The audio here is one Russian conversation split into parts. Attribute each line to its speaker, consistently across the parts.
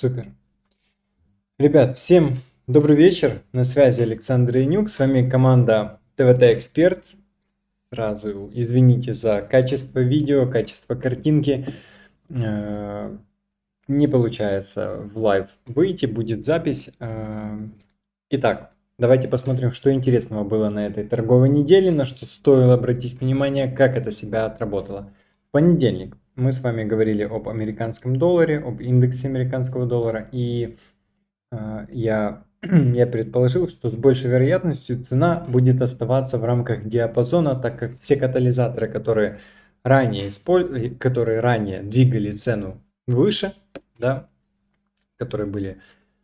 Speaker 1: Супер. Ребят, всем добрый вечер. На связи Александр Янюк. С вами команда ТВТ Эксперт. Сразу извините за качество видео, качество картинки. Э, не получается в live выйти, будет запись. Э, итак, давайте посмотрим, что интересного было на этой торговой неделе, на что стоило обратить внимание, как это себя отработало. Понедельник мы с вами говорили об американском долларе, об индексе американского доллара, и э, я, я предположил, что с большей вероятностью цена будет оставаться в рамках диапазона, так как все катализаторы, которые ранее, исполь... которые ранее двигали цену выше, да, которые были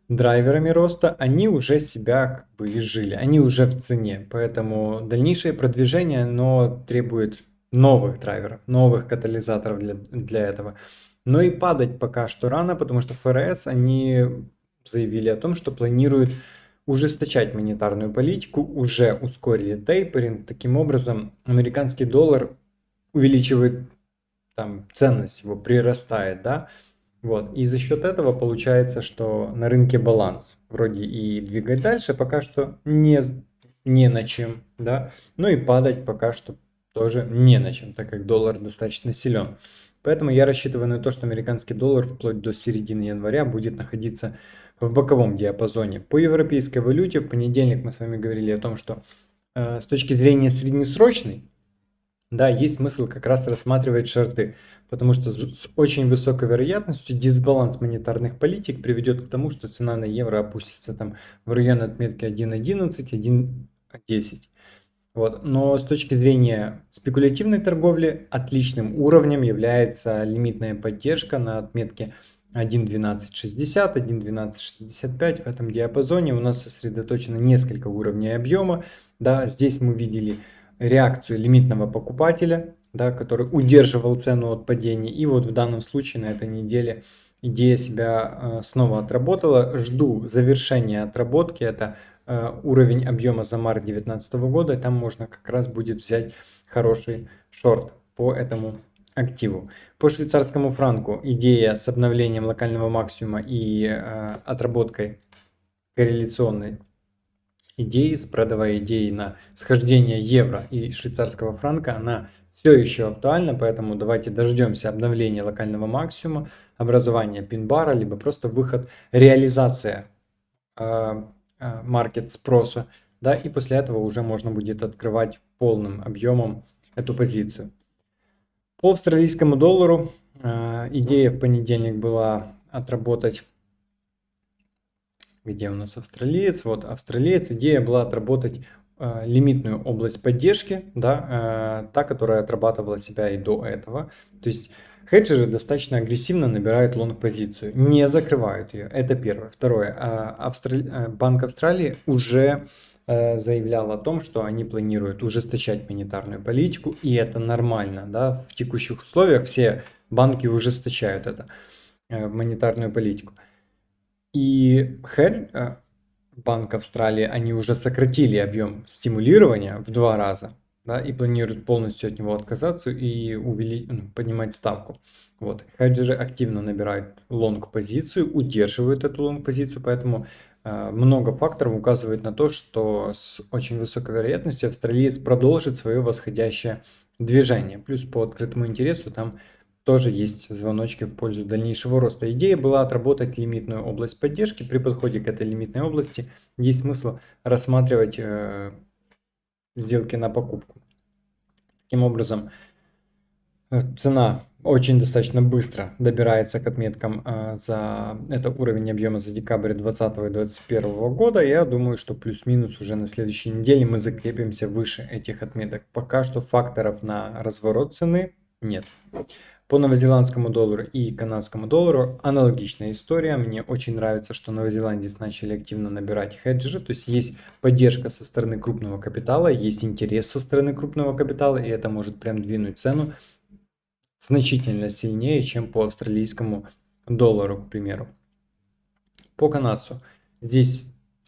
Speaker 1: драйверами роста, они уже себя как бы изжили, они уже в цене. Поэтому дальнейшее продвижение, но требует новых драйверов, новых катализаторов для, для этого. Но и падать пока что рано, потому что ФРС, они заявили о том, что планируют ужесточать монетарную политику, уже ускорили тейперинг. Таким образом, американский доллар увеличивает там ценность его, прирастает, да. Вот. И за счет этого получается, что на рынке баланс. Вроде и двигать дальше пока что не, не на чем, да. Ну и падать пока что тоже не на чем, так как доллар достаточно силен. Поэтому я рассчитываю на то, что американский доллар вплоть до середины января будет находиться в боковом диапазоне. По европейской валюте в понедельник мы с вами говорили о том, что э, с точки зрения среднесрочной, да, есть смысл как раз рассматривать шорты, потому что с, очень высокой вероятностью дисбаланс монетарных политик приведет к тому, что цена на евро опустится там в район отметки 1.11, 1.10. Вот. Но с точки зрения спекулятивной торговли отличным уровнем является лимитная поддержка на отметке 1.1260, 1.1265 в этом диапазоне у нас сосредоточено несколько уровней объема. Да, здесь мы видели реакцию лимитного покупателя, да, который удерживал цену от падения. И вот в данном случае на этой неделе идея себя э, снова отработала. Жду завершения отработки. Это уровень объема за март 2019 года, там можно как раз будет взять хороший шорт по этому активу. По швейцарскому франку идея с обновлением локального максимума и э, отработкой корреляционной идеи, спредовой идеи на схождение евро и швейцарского франка, она все еще актуальна, поэтому давайте дождемся обновления локального максимума, образования пин-бара, либо просто выход, реализация э, Э, маркет спроса, да, и после этого уже можно будет открывать полным объемом эту позицию. По австралийскому доллару э, идея в понедельник была отработать, где у нас австралиец, вот австралиец, идея была отработать э, лимитную область поддержки, да, та, которая отрабатывала себя и до этого, то есть Хеджеры достаточно агрессивно набирают лонг-позицию, не закрывают ее. Это первое. Второе. А, Австрали... Э, Банк Австралии уже э, заявлял о том, что они планируют ужесточать монетарную политику, и это нормально. Да? В текущих условиях все банки ужесточают это, э, монетарную политику. И Банк Австралии, они уже сократили объем стимулирования в два раза да, и планируют полностью от него отказаться и увеличить, ну, поднимать ставку. Вот. Хеджеры активно набирают лонг-позицию, удерживают эту лонг-позицию, поэтому э, много факторов указывает на то, что с очень высокой вероятностью австралиец продолжит свое восходящее движение. Плюс по открытому интересу там тоже есть звоночки в пользу дальнейшего роста. Идея была отработать лимитную область поддержки. При подходе к этой лимитной области есть смысл рассматривать э, сделки на покупку. Таким образом, э, цена очень достаточно быстро добирается к отметкам э, за это уровень объема за декабрь 2020 и 2021 года. Я думаю, что плюс-минус уже на следующей неделе мы закрепимся выше этих отметок. Пока что факторов на разворот цены нет. По новозеландскому доллару и канадскому доллару аналогичная история. Мне очень нравится, что новозеландец начали активно набирать хеджеры. То есть есть поддержка со стороны крупного капитала, есть интерес со стороны крупного капитала. И это может прям двинуть цену значительно сильнее, чем по австралийскому доллару, к примеру. По канадцу. Здесь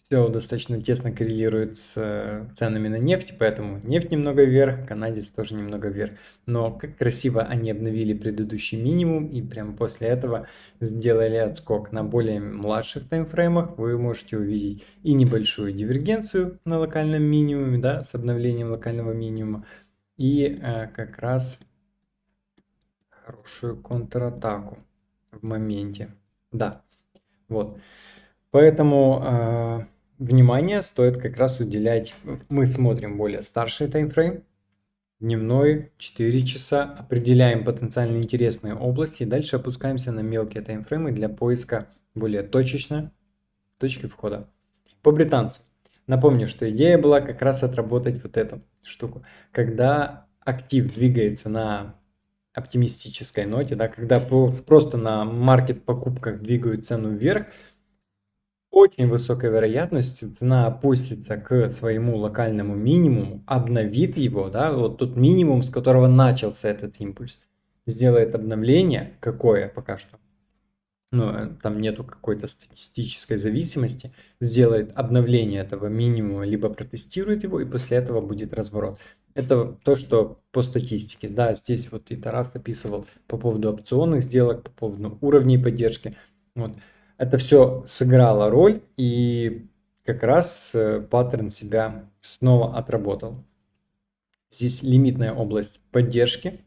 Speaker 1: все достаточно тесно коррелирует с э, ценами на нефть, поэтому нефть немного вверх, канадец тоже немного вверх. Но как красиво они обновили предыдущий минимум и прямо после этого сделали отскок на более младших таймфреймах. Вы можете увидеть и небольшую дивергенцию на локальном минимуме, да, с обновлением локального минимума, и э, как раз хорошую контратаку в моменте. Да, вот. Поэтому э, внимание стоит как раз уделять, мы смотрим более старший таймфрейм, дневной 4 часа, определяем потенциально интересные области и дальше опускаемся на мелкие таймфреймы для поиска более точечно точки входа. По британцу. Напомню, что идея была как раз отработать вот эту штуку. Когда актив двигается на оптимистической ноте, да, когда просто на маркет покупках двигают цену вверх, очень высокая вероятность цена опустится к своему локальному минимуму, обновит его, да, вот тот минимум, с которого начался этот импульс, сделает обновление, какое пока что, ну, э, там нету какой-то статистической зависимости, сделает обновление этого минимума, либо протестирует его, и после этого будет разворот. Это то, что по статистике. Да, здесь вот и Тарас описывал по поводу опционных сделок, по поводу уровней поддержки. Вот это все сыграло роль, и как раз э, паттерн себя снова отработал. Здесь лимитная область поддержки.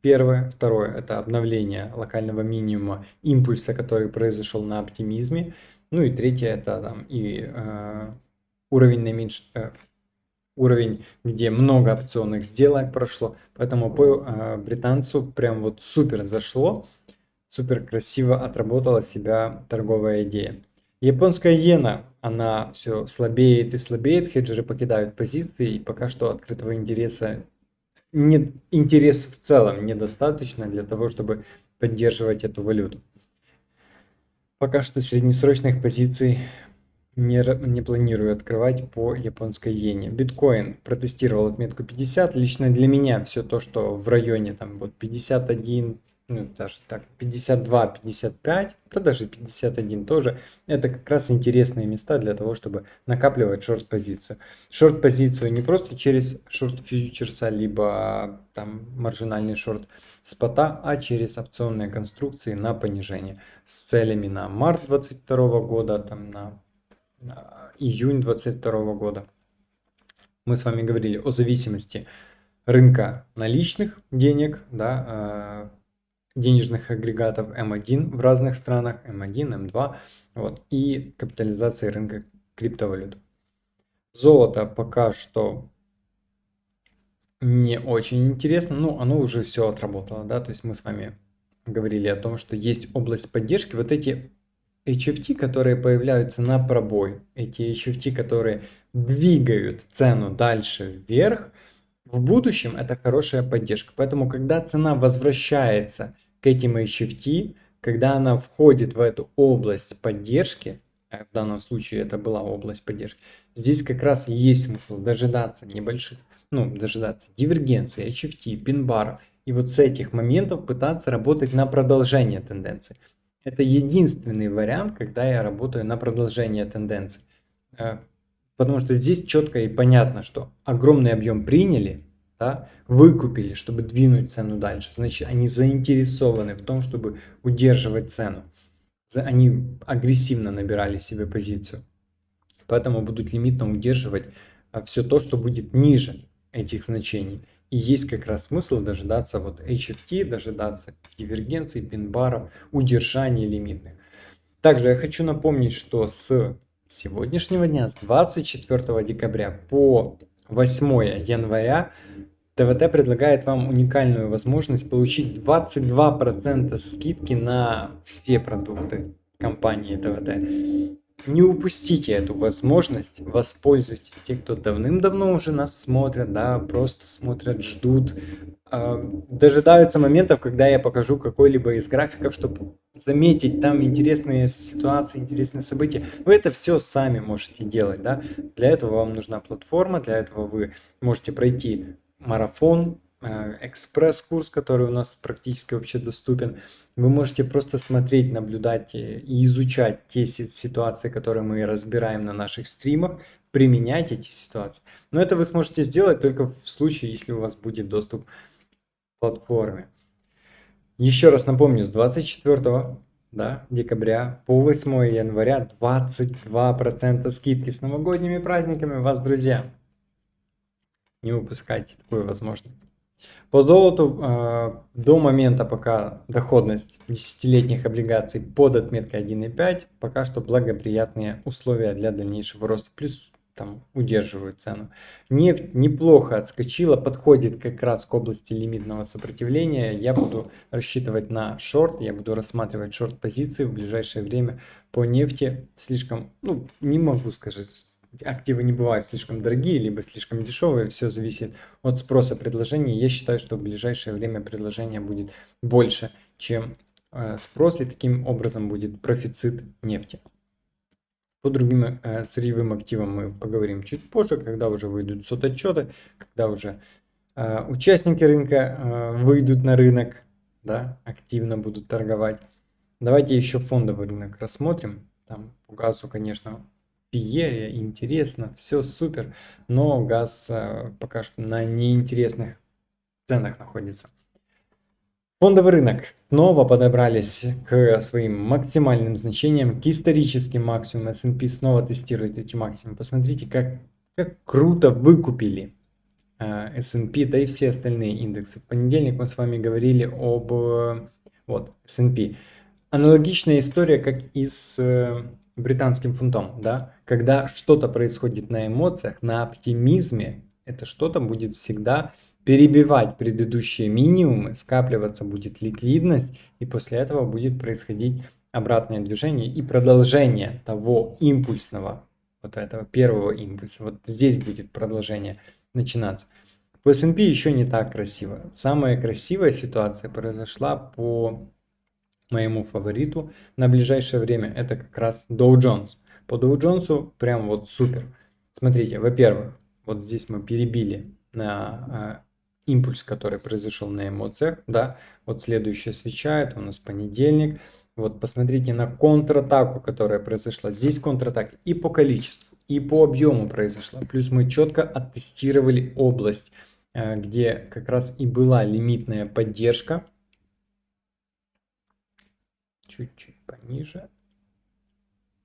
Speaker 1: Первое. Второе – это обновление локального минимума импульса, который произошел на оптимизме. Ну и третье – это там и э, уровень наименьш... Э, уровень, где много опционных сделок прошло. Поэтому по э, британцу прям вот супер зашло супер красиво отработала себя торговая идея. Японская иена, она все слабеет и слабеет, хеджеры покидают позиции, и пока что открытого интереса, нет, интереса в целом недостаточно для того, чтобы поддерживать эту валюту. Пока что среднесрочных позиций не, не планирую открывать по японской иене. Биткоин протестировал отметку 50. Лично для меня все то, что в районе там вот 51, ну, даже так, 52, 55, да даже 51 тоже, это как раз интересные места для того, чтобы накапливать шорт-позицию. Шорт-позицию не просто через шорт-фьючерса, либо там маржинальный шорт спота, а через опционные конструкции на понижение с целями на март 22 года, там на, на июнь 22 года. Мы с вами говорили о зависимости рынка наличных денег, да, а, денежных агрегатов М1 в разных странах, М1, М2, вот, и капитализации рынка криптовалют. Золото пока что не очень интересно, но оно уже все отработало, да, то есть мы с вами говорили о том, что есть область поддержки, вот эти HFT, которые появляются на пробой, эти HFT, которые двигают цену дальше вверх, в будущем это хорошая поддержка. Поэтому, когда цена возвращается к этим HFT, когда она входит в эту область поддержки, а в данном случае это была область поддержки, здесь как раз есть смысл дожидаться небольших, ну, дожидаться дивергенции, HFT, пин-баров, и вот с этих моментов пытаться работать на продолжение тенденции. Это единственный вариант, когда я работаю на продолжение тенденции. Потому что здесь четко и понятно, что огромный объем приняли, да, выкупили, чтобы двинуть цену дальше. Значит, они заинтересованы в том, чтобы удерживать цену. Они агрессивно набирали себе позицию. Поэтому будут лимитно удерживать а, все то, что будет ниже этих значений. И есть как раз смысл дожидаться вот HFT, дожидаться дивергенции, пин-баров, удержания лимитных. Также я хочу напомнить, что с сегодняшнего дня, с 24 декабря по 8 января ТВТ предлагает вам уникальную возможность получить 22% скидки на все продукты компании ТВТ. Не упустите эту возможность, воспользуйтесь. Те, кто давным-давно уже нас смотрят, да, просто смотрят, ждут, дожидаются моментов, когда я покажу какой-либо из графиков, чтобы заметить там интересные ситуации, интересные события. Вы это все сами можете делать, да. Для этого вам нужна платформа, для этого вы можете пройти марафон э, экспресс-курс, который у нас практически вообще доступен. Вы можете просто смотреть, наблюдать и изучать те ситуации, которые мы разбираем на наших стримах, применять эти ситуации. Но это вы сможете сделать только в случае, если у вас будет доступ к платформе. Еще раз напомню, с 24 да, декабря по 8 января 22% скидки с новогодними праздниками вас, друзья. Не упускайте такую возможность. По золоту э, до момента, пока доходность десятилетних облигаций под отметкой 1,5, пока что благоприятные условия для дальнейшего роста. Плюс там удерживают цену. Нефть неплохо отскочила, подходит как раз к области лимитного сопротивления. Я буду рассчитывать на шорт, я буду рассматривать шорт позиции в ближайшее время по нефти. Слишком, ну, не могу сказать, активы не бывают слишком дорогие, либо слишком дешевые, все зависит от спроса предложения. Я считаю, что в ближайшее время предложение будет больше, чем э, спрос, и таким образом будет профицит нефти. По другим э, сырьевым активам мы поговорим чуть позже, когда уже выйдут сототчеты, когда уже э, участники рынка э, выйдут на рынок, да, активно будут торговать. Давайте еще фондовый рынок рассмотрим. Там по газу, конечно, феерия, интересно, все супер, но газ э, пока что на неинтересных ценах находится. Фондовый рынок снова подобрались к своим максимальным значениям, к историческим максимумам. S&P снова тестирует эти максимумы. Посмотрите, как, как круто выкупили uh, S&P, да и все остальные индексы. В понедельник мы с вами говорили об вот, S&P. Аналогичная история, как и с uh, британским фунтом. Да? Когда что-то происходит на эмоциях, на оптимизме, это что-то будет всегда перебивать предыдущие минимумы, скапливаться будет ликвидность, и после этого будет происходить обратное движение и продолжение того импульсного, вот этого первого импульса. Вот здесь будет продолжение начинаться. По S&P еще не так красиво. Самая красивая ситуация произошла по моему фавориту на ближайшее время. Это как раз Dow Jones. По Dow Jones прям вот супер. Смотрите, во-первых, вот здесь мы перебили на а, импульс, который произошел на эмоциях, да, вот следующая свеча, это у нас понедельник, вот посмотрите на контратаку, которая произошла, здесь контратака и по количеству, и по объему произошла, плюс мы четко оттестировали область, э, где как раз и была лимитная поддержка, чуть-чуть пониже,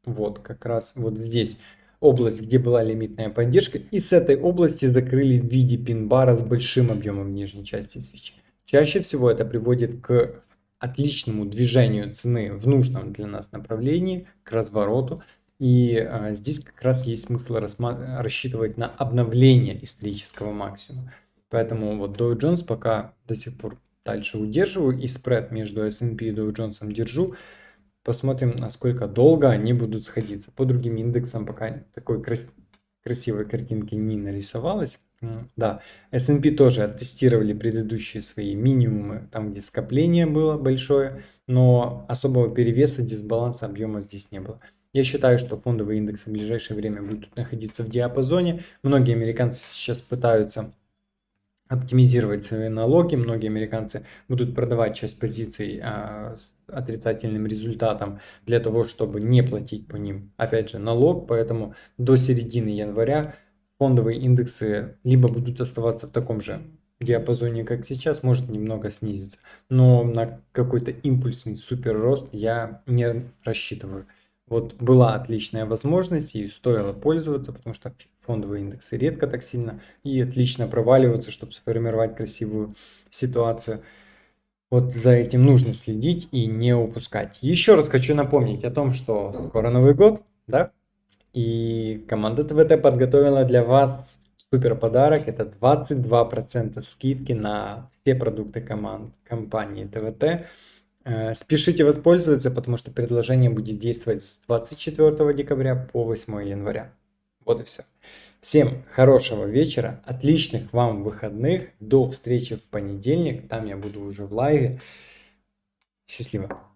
Speaker 1: вот как раз вот здесь, область, где была лимитная поддержка, и с этой области закрыли в виде пин-бара с большим объемом нижней части свечи. Чаще всего это приводит к отличному движению цены в нужном для нас направлении, к развороту. И а, здесь как раз есть смысл рассчитывать на обновление исторического максимума. Поэтому вот Dow Jones пока до сих пор дальше удерживаю и спред между S&P и Dow Jones держу. Посмотрим, насколько долго они будут сходиться. По другим индексам пока такой крас красивой картинки не нарисовалось. Да, S&P тоже оттестировали предыдущие свои минимумы, там где скопление было большое, но особого перевеса, дисбаланса объема здесь не было. Я считаю, что фондовые индексы в ближайшее время будут находиться в диапазоне. Многие американцы сейчас пытаются оптимизировать свои налоги. Многие американцы будут продавать часть позиций а, с отрицательным результатом для того, чтобы не платить по ним, опять же, налог. Поэтому до середины января фондовые индексы либо будут оставаться в таком же диапазоне, как сейчас, может немного снизиться. Но на какой-то импульсный супер рост я не рассчитываю. Вот была отличная возможность и стоило пользоваться, потому что фондовые индексы редко так сильно и отлично проваливаются, чтобы сформировать красивую ситуацию. Вот за этим нужно следить и не упускать. Еще раз хочу напомнить о том, что скоро Новый год, да? И команда ТВТ подготовила для вас супер подарок. Это 22% скидки на все продукты команд компании ТВТ. Э, спешите воспользоваться, потому что предложение будет действовать с 24 декабря по 8 января. Вот и все. Всем хорошего вечера, отличных вам выходных. До встречи в понедельник. Там я буду уже в лайве. Счастливо.